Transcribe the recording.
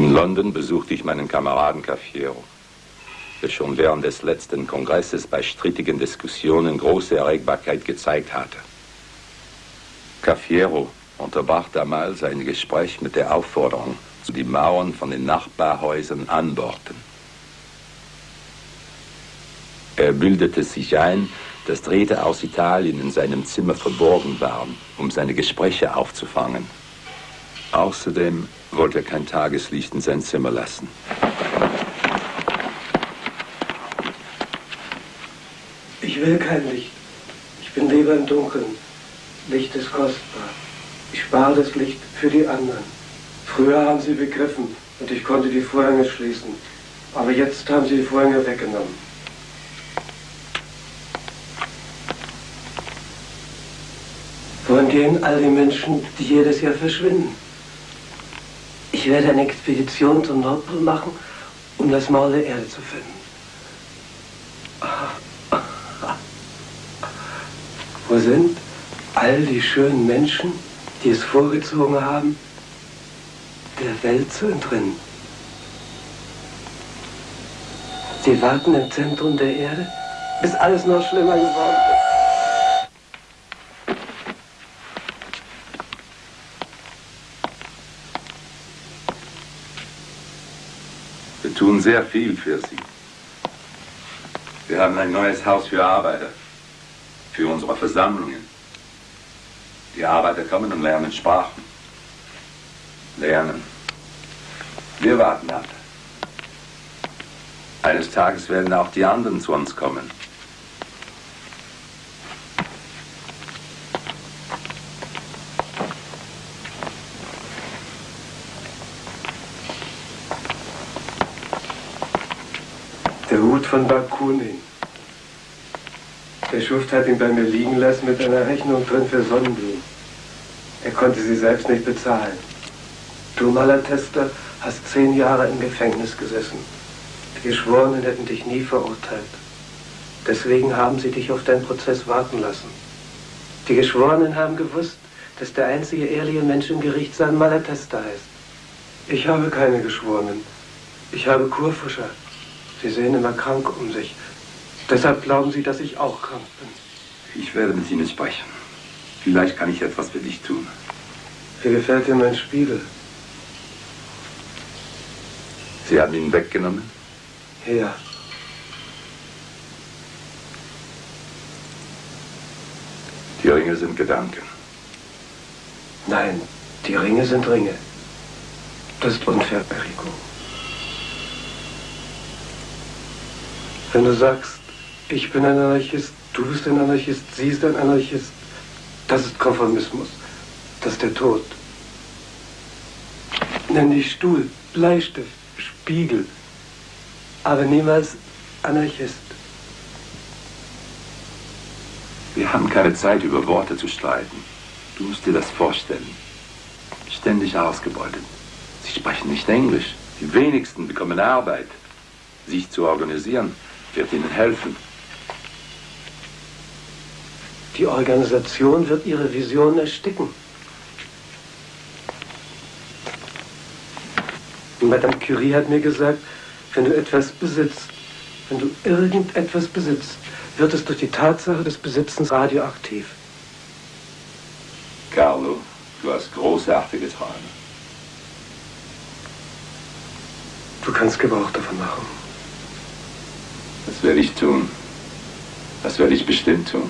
In London besuchte ich meinen Kameraden Caffiero, der schon während des letzten Kongresses bei strittigen Diskussionen große Erregbarkeit gezeigt hatte. Caffiero unterbrach damals ein Gespräch mit der Aufforderung, die Mauern von den Nachbarhäusern anbohrten. Er bildete sich ein, dass Drähte aus Italien in seinem Zimmer verborgen waren, um seine Gespräche aufzufangen. Außerdem wollte er kein Tageslicht in sein Zimmer lassen. Ich will kein Licht. Ich bin lieber im Dunkeln. Licht ist kostbar. Ich spare das Licht für die anderen. Früher haben sie begriffen und ich konnte die Vorhänge schließen. Aber jetzt haben sie die Vorhänge weggenommen. Wohin gehen all die Menschen, die jedes Jahr verschwinden? Werde eine Expedition zum Nordpol machen, um das Maul der Erde zu finden. Wo sind all die schönen Menschen, die es vorgezogen haben, der Welt zu entrinnen? Sie warten im Zentrum der Erde, bis alles noch schlimmer geworden ist. Tun sehr viel für sie. Wir haben ein neues Haus für Arbeiter, für unsere Versammlungen. Die Arbeiter kommen und lernen Sprachen. Lernen. Wir warten ab. Eines Tages werden auch die anderen zu uns kommen. Von Bakunin. Der Schuft hat ihn bei mir liegen lassen mit einer Rechnung drin für Sonnenblumen. Er konnte sie selbst nicht bezahlen. Du, Malatester, hast zehn Jahre im Gefängnis gesessen. Die Geschworenen hätten dich nie verurteilt. Deswegen haben sie dich auf deinen Prozess warten lassen. Die Geschworenen haben gewusst, dass der einzige ehrliche Mensch im Gericht sein Malatester heißt. Ich habe keine Geschworenen. Ich habe Kurfuscher. Sie sehen immer krank um sich. Deshalb glauben Sie, dass ich auch krank bin. Ich werde mit Ihnen sprechen. Vielleicht kann ich etwas für dich tun. Wie gefällt dir mein Spiegel? Sie haben ihn weggenommen? Ja. Die Ringe sind Gedanken. Nein, die Ringe sind Ringe. Das ist unfair, Perico. Wenn du sagst, ich bin ein Anarchist, du bist ein Anarchist, sie ist ein Anarchist, das ist Konformismus. Das ist der Tod. Nenn dich Stuhl, Bleistift, Spiegel, aber niemals Anarchist. Wir haben keine Zeit, über Worte zu streiten. Du musst dir das vorstellen. Ständig ausgebeutet. Sie sprechen nicht Englisch. Die wenigsten bekommen Arbeit. Sich zu organisieren, wird Ihnen helfen. Die Organisation wird Ihre Vision ersticken. Madame Curie hat mir gesagt, wenn du etwas besitzt, wenn du irgendetwas besitzt, wird es durch die Tatsache des Besitzens radioaktiv. Carlo, du hast großartige Träume. Du kannst Gebrauch davon machen. Das werde ich tun. Das werde ich bestimmt tun.